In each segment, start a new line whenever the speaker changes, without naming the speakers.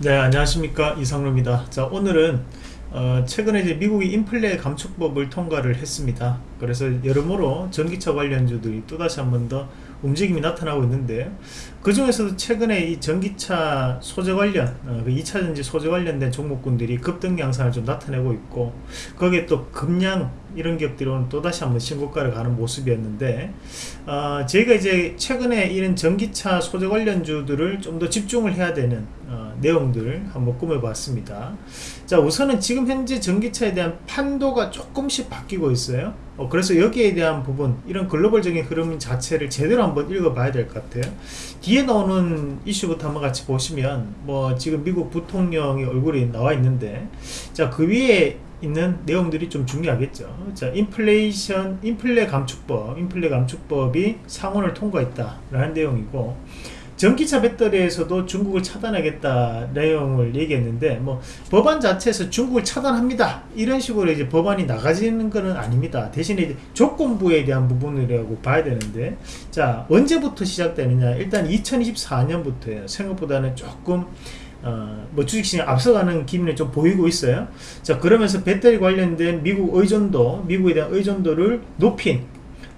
네 안녕하십니까. 이상로입니다. 자 오늘은 어, 최근에 이제 미국이 인플레 감축법을 통과를 했습니다. 그래서 여러모로 전기차 관련주들이 또다시 한 번 더 움직임이 나타나고 있는데 그 중에서도 최근에 이 전기차 소재 관련 어, 그 2차전지 소재 관련된 종목군들이 급등 양상을 좀 나타내고 있고 거기에 또 급량 이런 기업들이 오늘 또다시 한번 신고가를 가는 모습이었는데 어, 저희가 이제 최근에 이런 전기차 소재 관련주들을 좀 더 집중을 해야 되는 어, 내용들을 한번 꾸며봤습니다. 자 우선은 지금 현재 전기차에 대한 판도가 조금씩 바뀌고 있어요. 어, 그래서 여기에 대한 부분 이런 글로벌적인 흐름 자체를 제대로 한번 읽어봐야 될 것 같아요. 뒤에 나오는 이슈부터 한번 같이 보시면 뭐 지금 미국 부통령의 얼굴이 나와 있는데 자 그 위에 있는 내용들이 좀 중요하겠죠. 자 인플레이션 인플레 감축법 인플레 감축법이 상원을 통과했다 라는 내용이고 전기차 배터리에서도 중국을 차단하겠다 내용을 얘기했는데 뭐 법안 자체에서 중국을 차단합니다. 이런 식으로 이제 법안이 나가지는 것은 아닙니다. 대신에 이제 조건부에 대한 부분이라고 봐야 되는데 자 언제부터 시작되느냐? 일단 2024년부터예요. 생각보다는 조금 어, 뭐 주식시장 앞서가는 기미를 좀 보이고 있어요 자 그러면서 배터리 관련된 미국 의존도 미국에 대한 의존도를 높인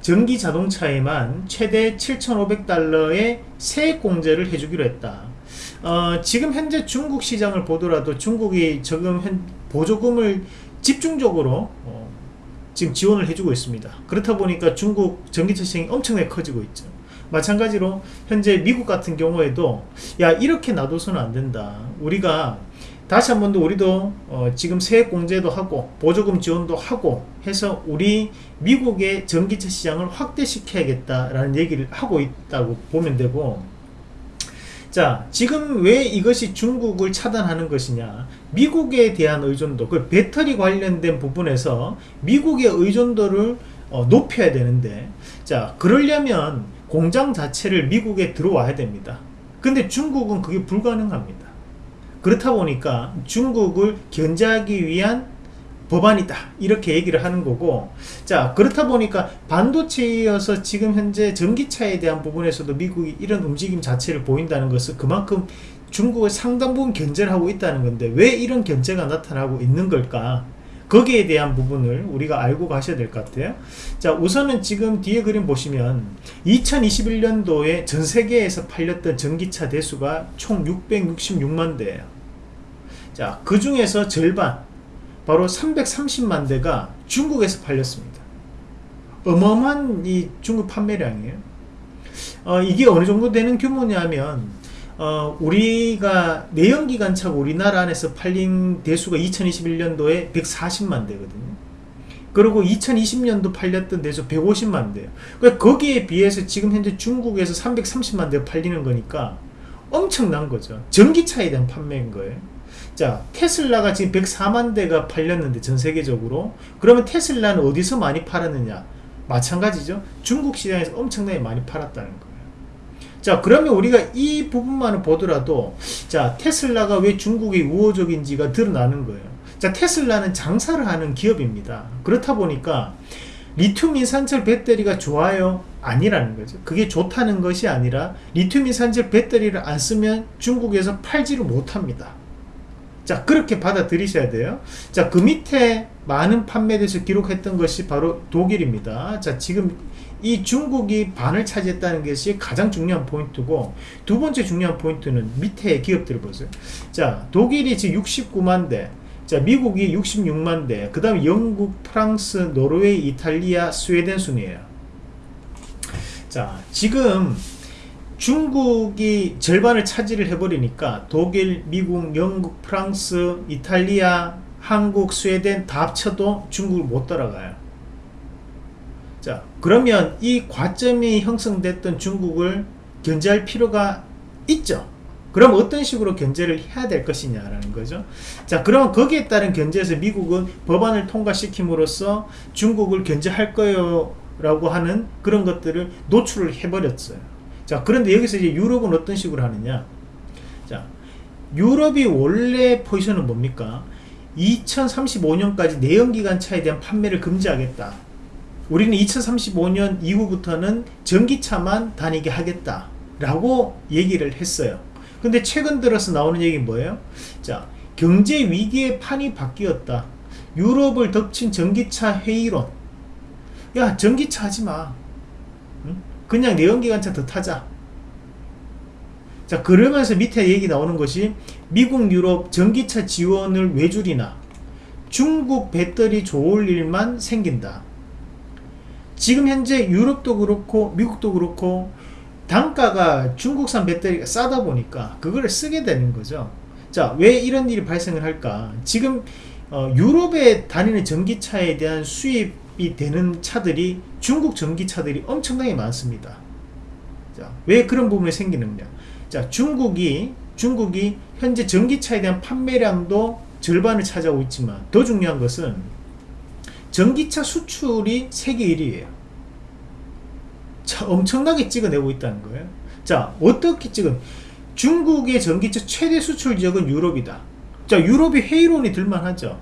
전기 자동차에만 최대 7,500달러의 세액 공제를 해주기로 했다. 어, 지금 현재 중국 시장을 보더라도 중국이 지금 현, 보조금을 집중적으로 어, 지금 지원을 해주고 있습니다. 그렇다 보니까 중국 전기차 시장이 엄청나게 커지고 있죠. 마찬가지로 현재 미국 같은 경우에도 야 이렇게 놔둬서는 안 된다. 우리가 다시 한 번 더 우리도 어 지금 세액 공제도 하고 보조금 지원도 하고 해서 우리 미국의 전기차 시장을 확대시켜야겠다라는 얘기를 하고 있다고 보면 되고. 자 지금 왜 이것이 중국을 차단하는 것이냐? 미국에 대한 의존도 그 배터리 관련된 부분에서 미국의 의존도를 어 높여야 되는데. 자 그러려면 공장 자체를 미국에 들어와야 됩니다. 근데 중국은 그게 불가능합니다. 그렇다 보니까 중국을 견제하기 위한 법안이다. 이렇게 얘기를 하는 거고 자 그렇다 보니까 반도체이어서 지금 현재 전기차에 대한 부분에서도 미국이 이런 움직임 자체를 보인다는 것은 그만큼 중국을 상당 부분 견제를 하고 있다는 건데 왜 이런 견제가 나타나고 있는 걸까 거기에 대한 부분을 우리가 알고 가셔야 될 것 같아요. 자 우선은 지금 뒤에 그림 보시면 2021년도에 전 세계에서 팔렸던 전기차 대수가 총 666만 대예요. 자그 중에서 절반 바로 330만 대가 중국에서 팔렸습니다. 어마어마한 이 중국 판매량이에요. 어, 이게 어느 정도 되는 규모냐면 어, 우리가 내연기관차가 우리나라 안에서 팔린 대수가 2021년도에 140만 대거든요. 그리고 2020년도 팔렸던 대수 150만 대예요. 그러니까 거기에 비해서 지금 현재 중국에서 330만 대 팔리는 거니까 엄청난 거죠. 전기차에 대한 판매인 거예요. 자 테슬라가 지금 104만 대가 팔렸는데 전 세계적으로 그러면 테슬라는 어디서 많이 팔았느냐 마찬가지죠 중국 시장에서 엄청나게 많이 팔았다는 거예요 자 그러면 우리가 이 부분만을 보더라도 자 테슬라가 왜 중국의 우호적인지가 드러나는 거예요. 자 테슬라는 장사를 하는 기업입니다. 그렇다 보니까 리튬 인산철 배터리가 좋아요? 아니라는 거죠. 그게 좋다는 것이 아니라 리튬 인산철 배터리를 안 쓰면 중국에서 팔지를 못합니다. 자 그렇게 받아들이셔야 돼요. 자 그 밑에 많은 판매대에서 기록했던 것이 바로 독일입니다. 자 지금 이 중국이 반을 차지했다는 것이 가장 중요한 포인트고 두 번째 중요한 포인트는 밑에 기업들을 보세요 자 독일이 지금 69만 대 자, 미국이 66만 대, 그 다음에 영국, 프랑스, 노르웨이, 이탈리아, 스웨덴 순이에요. 자, 지금 중국이 절반을 차지를 해버리니까 독일, 미국, 영국, 프랑스, 이탈리아, 한국, 스웨덴 다 합쳐도 중국을 못 따라가요. 자 그러면 이 과점이 형성됐던 중국을 견제할 필요가 있죠. 그럼 어떤 식으로 견제를 해야 될 것이냐라는 거죠. 자 그러면 거기에 따른 견제에서 미국은 법안을 통과시킴으로써 중국을 견제할 거예요 라고 하는 그런 것들을 노출을 해버렸어요. 자 그런데 여기서 이제 유럽은 어떤 식으로 하느냐? 자 유럽이 원래 포지션은 뭡니까? 2035년까지 내연기관 차에 대한 판매를 금지하겠다 우리는 2035년 이후부터는 전기차만 다니게 하겠다 라고 얘기를 했어요 근데 최근 들어서 나오는 얘기 뭐예요? 자, 경제 위기의 판이 바뀌었다. 유럽을 덮친 전기차 회의론. 야, 전기차 하지 마. 응? 그냥 내연기관차 더 타자. 자, 그러면서 밑에 얘기 나오는 것이 미국, 유럽 전기차 지원을 왜 줄이나? 중국 배터리 좋을 일만 생긴다. 지금 현재 유럽도 그렇고 미국도 그렇고 단가가 중국산 배터리가 싸다 보니까 그거를 쓰게 되는 거죠. 자, 왜 이런 일이 발생을 할까? 지금 어, 유럽에 다니는 전기차에 대한 수입이 되는 차들이 중국 전기차들이 엄청나게 많습니다. 자, 왜 그런 부분이 생기느냐? 자, 중국이 중국이 현재 전기차에 대한 판매량도 절반을 차지하고 있지만 더 중요한 것은 전기차 수출이 세계 1위에요. 자, 엄청나게 찍어내고 있다는 거예요. 자, 어떻게 찍은? 중국의 전기차 최대 수출 지역은 유럽이다. 자, 유럽이 회의론이 들만하죠.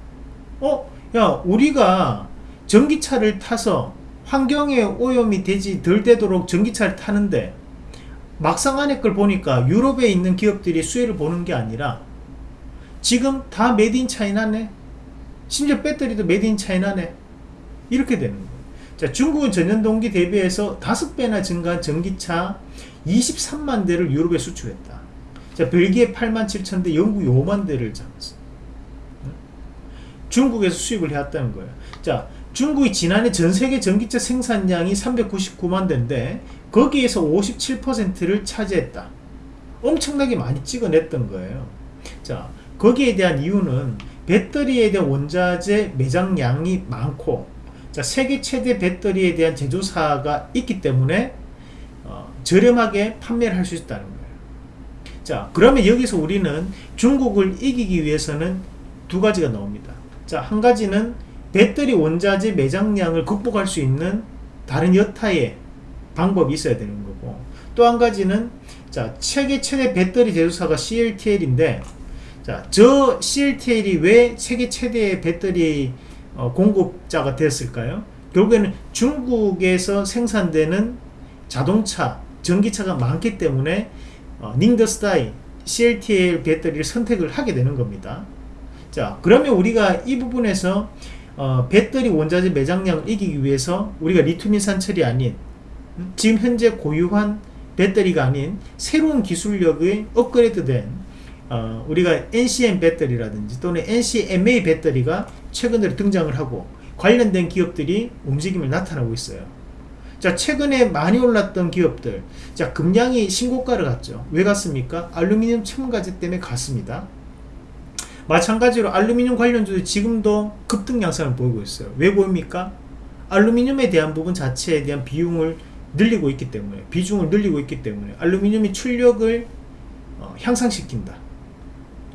어, 야, 우리가 전기차를 타서 환경에 오염이 되지 덜 되도록 전기차를 타는데 막상 안에 걸 보니까 유럽에 있는 기업들이 수혜를 보는 게 아니라 지금 made in China네. 심지어 배터리도 made in China네. 이렇게 되는 거예요. 자, 중국은 전년 동기 대비해서 5배나 증가한 전기차 23만 대를 유럽에 수출했다. 자, 벨기에 8만 7천 대, 영국 5만 대를 잡았어. 중국에서 수입을 해왔다는 거예요. 자, 중국이 지난해 전 세계 전기차 생산량이 399만 대인데 거기에서 57%를 차지했다. 엄청나게 많이 찍어냈던 거예요. 자, 거기에 대한 이유는 배터리에 대한 원자재 매장량이 많고 자, 세계 최대 배터리에 대한 제조사가 있기 때문에 어, 저렴하게 판매를 할 수 있다는 거예요. 자, 그러면 여기서 우리는 중국을 이기기 위해서는 두 가지가 나옵니다. 자, 한 가지는 배터리 원자재 매장량을 극복할 수 있는 다른 여타의 방법이 있어야 되는 거고 또 한 가지는 자, 세계 최대 배터리 제조사가 CLTL인데 자, 저 CLTL이 왜 세계 최대의 배터리 어, 공급자가 됐을까요? 결국에는 중국에서 생산되는 자동차, 전기차가 많기 때문에 어, 닝더스다이 CLTL 배터리를 선택을 하게 되는 겁니다. 자, 그러면 우리가 이 부분에서 어, 배터리 원자재 매장량을 이기기 위해서 우리가 리튬인산 철이 아닌 음, 지금 현재 고유한 배터리가 아닌 새로운 기술력의 업그레이드된 어, 우리가 NCM 배터리라든지 또는 NCMA 배터리가 최근 들어 등장을 하고 관련된 기업들이 움직임을 나타나고 있어요. 자, 최근에 많이 올랐던 기업들. 자, 금량이 신고가를 갔죠. 왜 갔습니까? 알루미늄 첨가제 때문에 갔습니다. 마찬가지로 알루미늄 관련주도 지금도 급등 양상을 보이고 있어요. 왜 보입니까? 알루미늄에 대한 부분 자체에 대한 비용을 늘리고 있기 때문에, 비중을 늘리고 있기 때문에, 알루미늄이 출력을 어, 향상시킨다.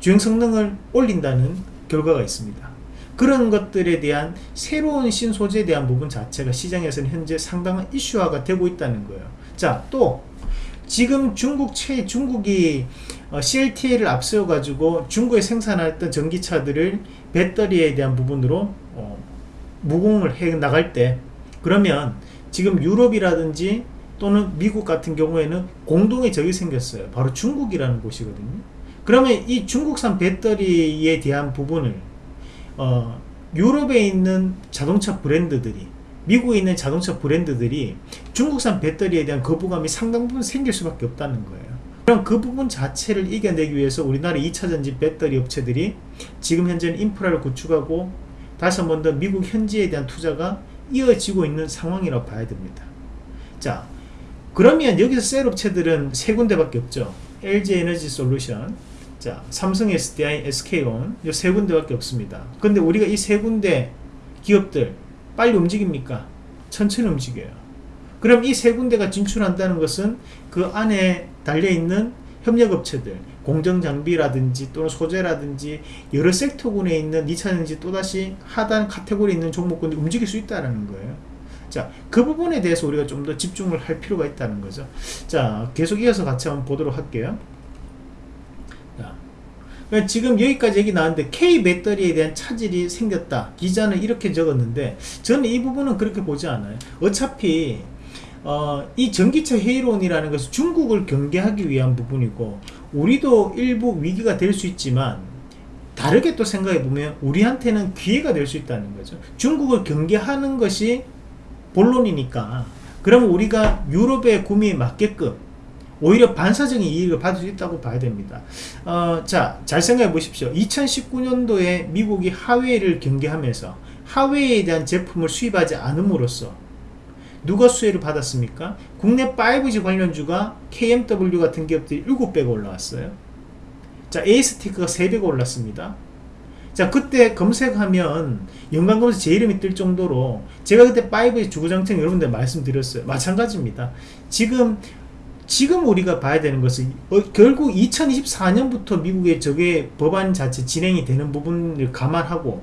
주행 성능을 올린다는 결과가 있습니다. 그런 것들에 대한 새로운 신소재에 대한 부분 자체가 시장에서는 현재 상당한 이슈화가 되고 있다는 거예요. 자, 또 지금 중국 최 중국이 어, CLTA를 앞세워 가지고 중국에 생산했던 전기차들을 배터리에 대한 부분으로 어, 무공을 해 나갈 때 그러면 지금 유럽이라든지 또는 미국 같은 경우에는 공동의 적이 생겼어요. 바로 중국이라는 곳이거든요. 그러면 이 중국산 배터리에 대한 부분을 어, 유럽에 있는 자동차 브랜드들이 미국에 있는 자동차 브랜드들이 중국산 배터리에 대한 거부감이 상당 부분 생길 수밖에 없다는 거예요. 그럼 그 부분 자체를 이겨내기 위해서 우리나라 2차전지 배터리 업체들이 지금 현재는 인프라를 구축하고 다시 한 번 더 미국 현지에 대한 투자가 이어지고 있는 상황이라고 봐야 됩니다. 자, 그러면 여기서 셀 업체들은 세 군데밖에 없죠. LG 에너지 솔루션, 자, 삼성 SDI, SK온 이 세 군데밖에 없습니다. 근데 우리가 이 세 군데 기업들 빨리 움직입니까? 천천히 움직여요. 그럼 이 세 군데가 진출한다는 것은 그 안에 달려있는 협력업체들, 공정장비라든지 또는 소재라든지 여러 섹터군에 있는 2차전지 또다시 하단 카테고리에 있는 종목군이 움직일 수 있다는 거예요. 자, 그 부분에 대해서 우리가 좀 더 집중을 할 필요가 있다는 거죠. 자, 계속 이어서 같이 한번 보도록 할게요. 그러니까 지금 여기까지 얘기 나왔는데 K 배터리에 대한 차질이 생겼다. 기자는 이렇게 적었는데 저는 이 부분은 그렇게 보지 않아요. 어차피 어, 이 전기차 회의론이라는 것은 중국을 경계하기 위한 부분이고 우리도 일부 위기가 될 수 있지만 다르게 또 생각해 보면 우리한테는 기회가 될 수 있다는 거죠. 중국을 경계하는 것이 본론이니까 그러면 우리가 유럽의 구매에 맞게끔 오히려 반사적인 이익을 받을 수 있다고 봐야 됩니다. 어, 자, 잘 생각해 보십시오. 2019년도에 미국이 하웨이를 경계하면서 하웨이에 대한 제품을 수입하지 않음으로써 누가 수혜를 받았습니까? 국내 5G 관련주가 KMW 같은 기업들이 7배가 올라왔어요. 자, 에이스티크가 3배가 올랐습니다. 자, 그때 검색하면 연관 검색 제 이름이 뜰 정도로 제가 그때 5G 주구장창 여러분들 말씀드렸어요. 마찬가지입니다. 지금 지금 우리가 봐야 되는 것은 어, 결국 2024년부터 미국의 저게 법안 자체 진행이 되는 부분을 감안하고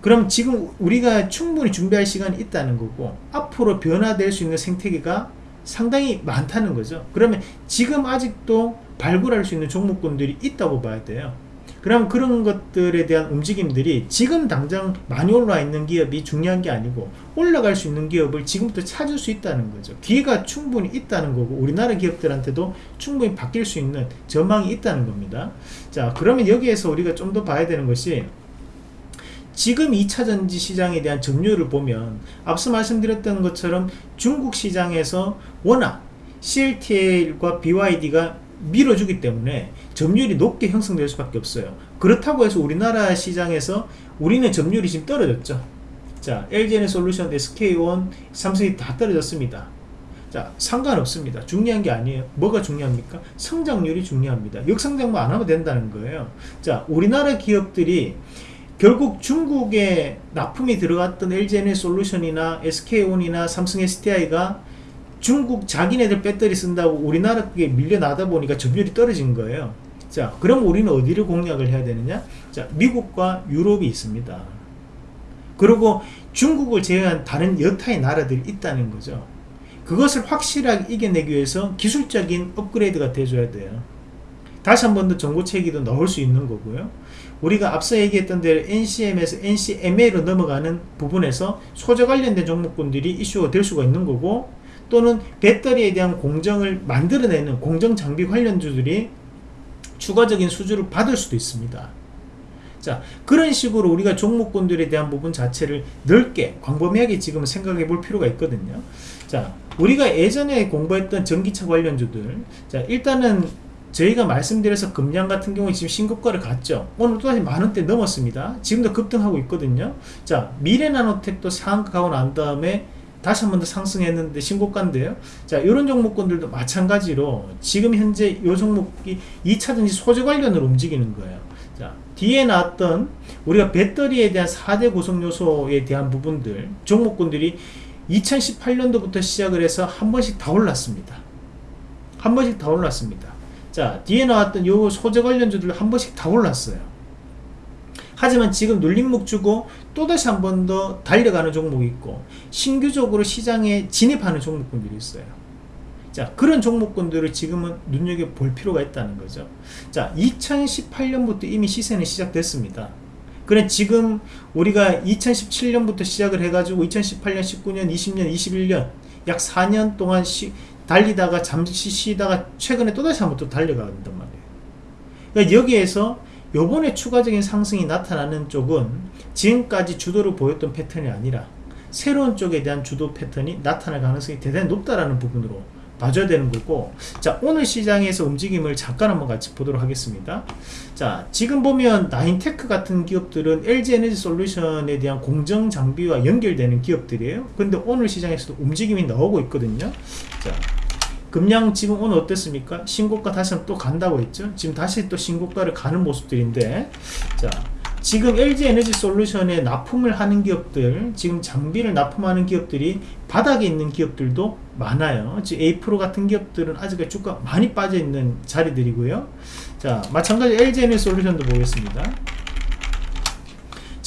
그럼 지금 우리가 충분히 준비할 시간이 있다는 거고 앞으로 변화될 수 있는 생태계가 상당히 많다는 거죠. 그러면 지금 아직도 발굴할 수 있는 종목군들이 있다고 봐야 돼요 그럼 그런 것들에 대한 움직임들이 지금 당장 많이 올라와 있는 기업이 중요한 게 아니고 올라갈 수 있는 기업을 지금부터 찾을 수 있다는 거죠. 기회가 충분히 있다는 거고 우리나라 기업들한테도 충분히 바뀔 수 있는 전망이 있다는 겁니다. 자 그러면 여기에서 우리가 좀 더 봐야 되는 것이 지금 2차전지 시장에 대한 점유율을 보면 앞서 말씀드렸던 것처럼 중국 시장에서 워낙 CLTL과 BYD가 밀어주기 때문에 점유율이 높게 형성될 수밖에 없어요. 그렇다고 해서 우리나라 시장에서 우리는 점유율이 지금 떨어졌죠. 자 LG에너솔루션, SK온, 삼성이 다 떨어졌습니다. 자 상관없습니다. 중요한 게 아니에요. 뭐가 중요합니까? 성장률이 중요합니다. 역성장만 안 하면 된다는 거예요. 자 우리나라 기업들이 결국 중국에 납품이 들어갔던 LG에너솔루션이나 SK온이나 삼성 SDI가 중국 자기네들 배터리 쓴다고 우리나라 게 밀려나다 보니까 점유율이 떨어진 거예요. 자 그럼 우리는 어디를 공략을 해야 되느냐? 자 미국과 유럽이 있습니다. 그리고 중국을 제외한 다른 여타의 나라들이 있다는 거죠. 그것을 확실하게 이겨내기 위해서 기술적인 업그레이드가 돼줘야 돼요. 다시 한 번 더 정보체계도 넣을 수 있는 거고요. 우리가 앞서 얘기했던 대로 NCM에서 NCMA로 넘어가는 부분에서 소재 관련된 종목군들이 이슈가 될 수가 있는 거고 또는 배터리에 대한 공정을 만들어내는 공정 장비 관련주들이 추가적인 수주를 받을 수도 있습니다. 자 그런 식으로 우리가 종목군들에 대한 부분 자체를 넓게 광범위하게 지금 생각해 볼 필요가 있거든요. 자 우리가 예전에 공부했던 전기차 관련주들 자 일단은 저희가 말씀드려서 금량 같은 경우에 지금 신고가를 갔죠 오늘 또다시 만원대 넘었습니다 지금도 급등하고 있거든요 자 미래나노텍도 상한가 가고 난 다음에 다시 한 번 더 상승했는데 신고가인데요. 자 이런 종목군들도 마찬가지로 지금 현재 이 종목이 2차전지 소재 관련으로 움직이는 거예요. 자 뒤에 나왔던 우리가 배터리에 대한 4대 구성요소에 대한 부분들 종목군들이 2018년도부터 시작을 해서 한 번씩 다 올랐습니다. 한 번씩 다 올랐습니다. 자 뒤에 나왔던 요 소재 관련주들 한 번씩 다 올랐어요 하지만 지금 눌림목 주고 또다시 한 번 더 달려가는 종목이 있고 신규적으로 시장에 진입하는 종목군들이 있어요. 자 그런 종목군들을 지금은 눈여겨볼 필요가 있다는 거죠. 자 2018년부터 이미 시세는 시작됐습니다. 그래 지금 우리가 2017년부터 시작을 해가지고 2018년 19년 20년 21년 약 4년 동안 시, 달리다가 잠시 쉬다가 최근에 또다시 한번 또 달려간단 말이에요. 그러니까 여기에서 요번에 추가적인 상승이 나타나는 쪽은 지금까지 주도를 보였던 패턴이 아니라 새로운 쪽에 대한 주도 패턴이 나타날 가능성이 대단히 높다라는 부분으로 봐줘야 되는 거고 자 오늘 시장에서 움직임을 잠깐 한번 같이 보도록 하겠습니다. 자 지금 보면 나인테크 같은 기업들은 LG에너지 솔루션에 대한 공정 장비와 연결되는 기업들이에요. 근데 오늘 시장에서도 움직임이 나오고 있거든요. 자 금량 지금 오늘 어땠습니까? 신고가 다시 또 간다고 했죠? 지금 다시 또 신고가를 가는 모습들인데 자 지금 LG 에너지 솔루션에 납품을 하는 기업들 지금 장비를 납품하는 기업들이 바닥에 있는 기업들도 많아요 지금 A 프로 같은 기업들은 아직까지 주가 많이 빠져 있는 자리들이고요 자 마찬가지 LG 에너지 솔루션도 보겠습니다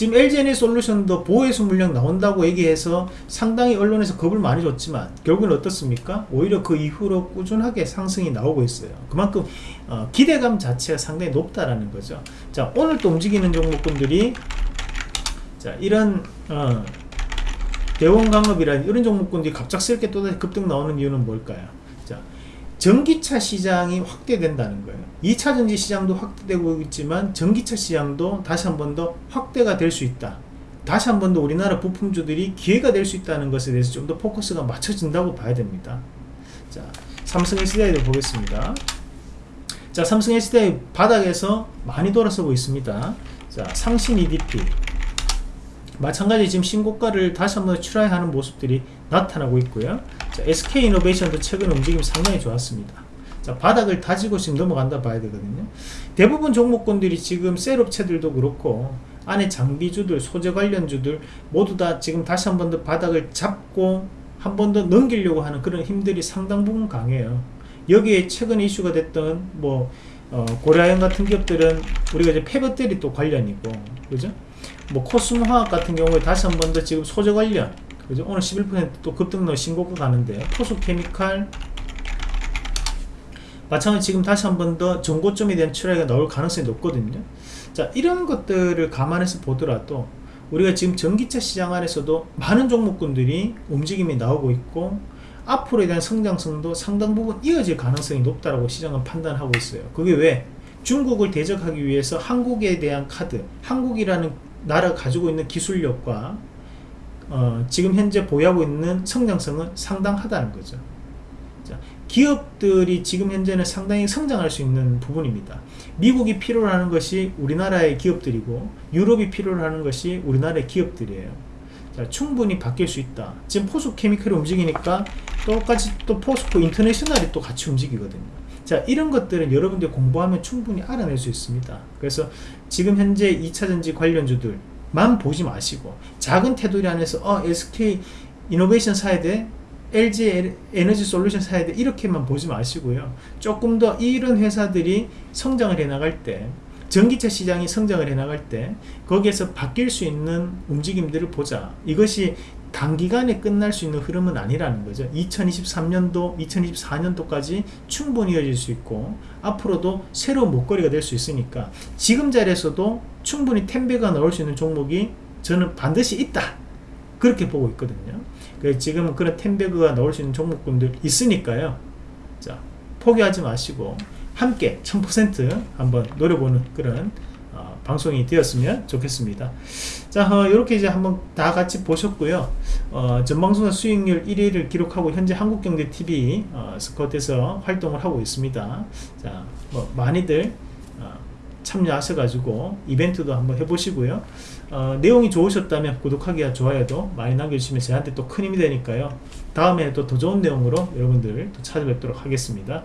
지금 LGNA 솔루션도 보호해수 물량 나온다고 얘기해서 상당히 언론에서 겁을 많이 줬지만 결국은 어떻습니까? 오히려 그 이후로 꾸준하게 상승이 나오고 있어요. 그만큼 어, 기대감 자체가 상당히 높다라는 거죠. 자 오늘 또 움직이는 종목군들이 자 이런 어, 대원강업이라는 이런 종목군들이 갑작스럽게 또다시 급등 나오는 이유는 뭘까요? 자, 전기차 시장이 확대된다는 거예요. 2차 전지 시장도 확대되고 있지만 전기차 시장도 다시 한 번 더 확대가 될 수 있다. 다시 한 번 더 우리나라 부품주들이 기회가 될 수 있다는 것에 대해서 좀 더 포커스가 맞춰진다고 봐야 됩니다. 자, 삼성 SDI도 보겠습니다. 자, 삼성 SDI 바닥에서 많이 돌아서고 있습니다. 자, 상신 EDP. 마찬가지 지금 신고가를 다시 한번 출하하는 모습들이 나타나고 있고요. 자, SK 이노베이션도 최근 움직임이 상당히 좋았습니다. 자, 바닥을 다지고 지금 넘어간다 봐야 되거든요. 대부분 종목군들이 지금 셀업체들도 그렇고 안에 장비주들, 소재 관련주들 모두 다 지금 다시 한 번 더 바닥을 잡고 한 번 더 넘기려고 하는 그런 힘들이 상당 부분 강해요. 여기에 최근 이슈가 됐던 뭐 어, 고려아연 같은 기업들은 우리가 이제 폐배터리 또 관련이고 그죠? 뭐 코스모화학 같은 경우에 다시 한 번 더 지금 소재 관련 그죠? 오늘 11%또 급등로 신고가 가는데 포스케미칼 마찬가지 지금 다시 한 번더 정고점에 대한 출하가 나올 가능성이 높거든요. 자 이런 것들을 감안해서 보더라도 우리가 지금 전기차 시장 안에서도 많은 종목군들이 움직임이 나오고 있고 앞으로에 대한 성장성도 상당 부분 이어질 가능성이 높다라고 시장은 판단하고 있어요. 그게 왜? 중국을 대적하기 위해서 한국에 대한 카드, 한국이라는 나라가 가지고 있는 기술력과 어, 지금 현재 보유하고 있는 성장성은 상당하다는 거죠. 자, 기업들이 지금 현재는 상당히 성장할 수 있는 부분입니다. 미국이 필요로 하는 것이 우리나라의 기업들이고 유럽이 필요로 하는 것이 우리나라의 기업들이에요. 자, 충분히 바뀔 수 있다. 지금 포스코 케미컬이 움직이니까 똑같이 또 포스코 인터내셔널이 또 같이 움직이거든요. 자, 이런 것들은 여러분들 공부하면 충분히 알아낼 수 있습니다. 그래서 지금 현재 2차전지 관련주들 만 보지 마시고 작은 테두리 안에서 어, SK 이노베이션 사야 돼. LG 에너지 솔루션 돼. 이렇게만 보지 마시고요. 조금 더 이런 회사들이 성장을 해 나갈 때 전기차 시장이 성장을 해 나갈 때 거기에서 바뀔 수 있는 움직임들을 보자. 이것이 단기간에 끝날 수 있는 흐름은 아니라는 거죠. 2023년도, 2024년도까지 충분히 이어질 수 있고 앞으로도 새로운 목걸이가 될 수 있으니까 지금 자리에서도 충분히 텐배가 나올 수 있는 종목이 저는 반드시 있다. 그렇게 보고 있거든요. 그래서 지금 그런 텐배그가 나올 수 있는 종목군들 있으니까요. 자, 포기하지 마시고 함께 1000% 한번 노려보는 그런 어, 방송이 되었으면 좋겠습니다. 자, 어, 이렇게 이제 한번 다 같이 보셨고요. 어, 전방송사 수익률 1위를 기록하고 현재 한국경제TV 어, 스쿼트에서 활동을 하고 있습니다. 자, 뭐 많이들 어, 참여하셔가지고 이벤트도 한번 해보시고요. 어, 내용이 좋으셨다면 구독하기와 좋아요도 많이 남겨주시면 저한테 또 큰 힘이 되니까요. 다음에 또 더 좋은 내용으로 여러분들 또 찾아뵙도록 하겠습니다.